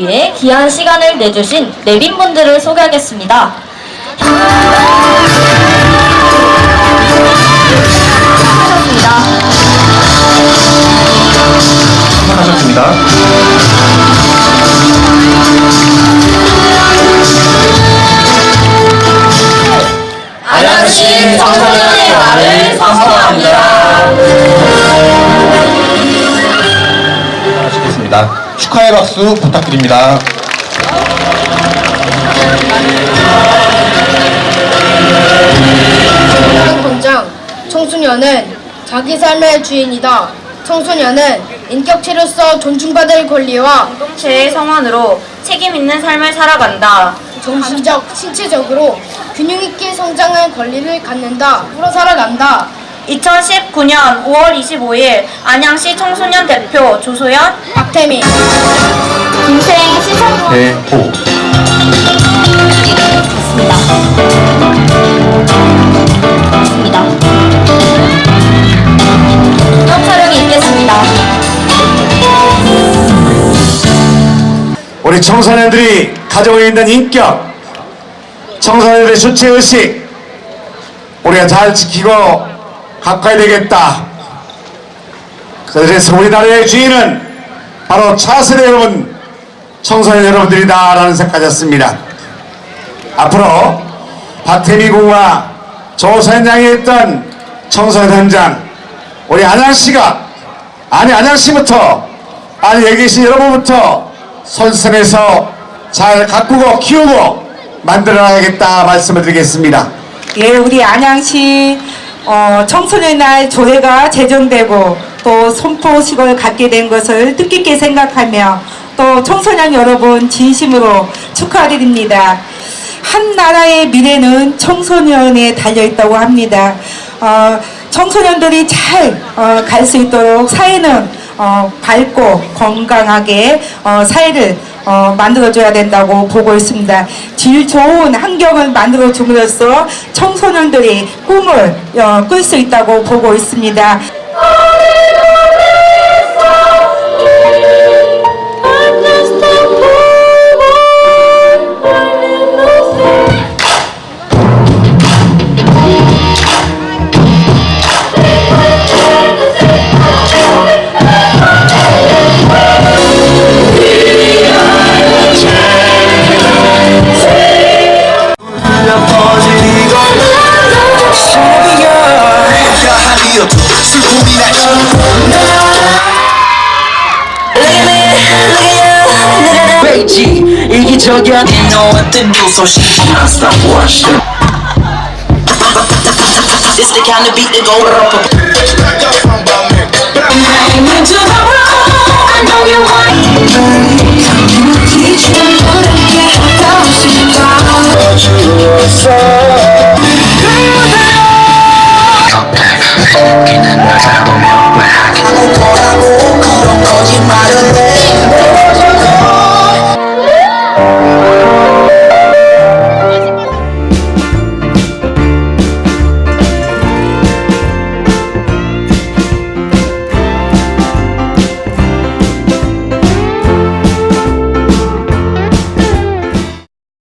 위해 귀한 시간을 내주신 내빈분들을 소개하겠습니다. 수고하셨습니다. 수고하셨습니다. 안양시 청소년의 말을 선포합니다. 하시겠습니다. 축하의 박수 부탁드립니다. 본장 청소년은 자기 삶의 주인이다. 청소년은 인격체로서 존중받을 권리와 공동체의 성원으로 책임 있는 삶을 살아간다. 정신적, 신체적으로 균형 있게 성장할 권리를 갖는다. 프로 살아간다. 2019년 5월 25일 안양시 청소년 대표 조소연, 박태민 김생 시청 대호. 있습니다. 있습니다. 첫 촬영이 있겠습니다. 우리 청소년들이 가지고 있는 인격, 청소년들의 주체의식, 우리가 잘 지키고 가까이 되겠다. 그래서 우리나라의 주인은 바로 차세대 여러분, 청소년 여러분들이다라는 생각가졌습니다. 앞으로 박태미 군과 조선 양이 했던 청소년 현장, 우리 안양시가, 아니 안양시부터, 아니 여기 계신 여러분부터 선선해서 잘 가꾸고 키우고 만들어야겠다 말씀을 드리겠습니다. 예, 우리 안양시 어, 청소년 날 조례가 제정되고 또 선포식을 갖게 된 것을 뜻깊게 생각하며 또 청소년 여러분 진심으로 축하드립니다. 한 나라의 미래는 청소년에 달려 있다고 합니다. 어, 청소년들이 잘 갈수 있도록 사회는 어, 밝고 건강하게 어, 사회를 어, 만들어줘야 된다고 보고 있습니다. 질 좋은 환경을 만들어 줌으로써 청소년들이 꿈을 어, 꿀수 있다고 보고 있습니다. 왜지 이기적이야 You know what to do so she can't stop watching It's the kind of beat that go up